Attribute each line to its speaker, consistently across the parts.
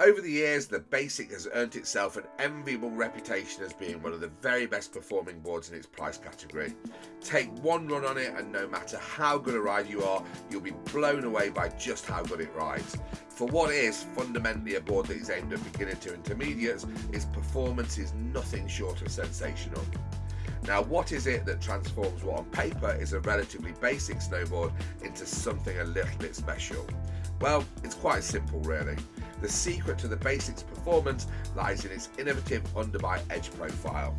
Speaker 1: Over the years, the Basic has earned itself an enviable reputation as being one of the very best performing boards in its price category. Take one run on it, and no matter how good a ride you are, you'll be blown away by just how good it rides. For what is fundamentally a board that is aimed at beginner to intermediates, its performance is nothing short of sensational. Now, what is it that transforms what on paper is a relatively basic snowboard into something a little bit special? Well, it's quite simple really. The secret to the Basics performance lies in its innovative underbite edge profile.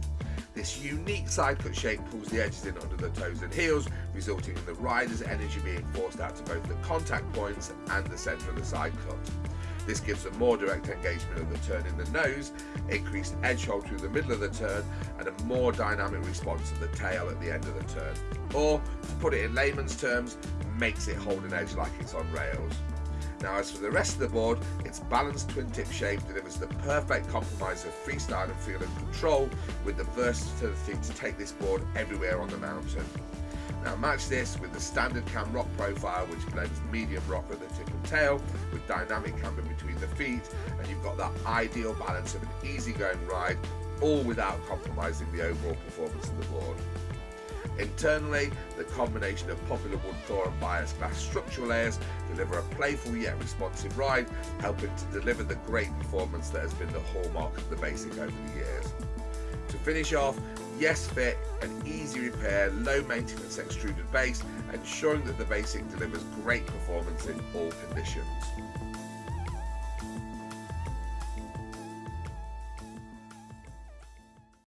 Speaker 1: This unique side cut shape pulls the edges in under the toes and heels, resulting in the rider's energy being forced out to both the contact points and the centre of the side cut. This gives a more direct engagement of the turn in the nose, increased edge hold through the middle of the turn, and a more dynamic response of the tail at the end of the turn. Or, to put it in layman's terms, makes it hold an edge like it's on rails. Now as for the rest of the board, its balanced twin tip shape delivers the perfect compromise of freestyle and feel and control with the versatility to take this board everywhere on the mountain. Now match this with the standard cam rock profile which blends medium rock at the tip and tail with dynamic camber between the feet and you've got that ideal balance of an easygoing ride all without compromising the overall performance of the board. Internally, the combination of poplar wood Thor and bias glass structural layers deliver a playful yet responsive ride, helping to deliver the great performance that has been the hallmark of the Basic over the years. To finish off, yes fit, an easy repair, low maintenance extruded base, ensuring that the Basic delivers great performance in all conditions.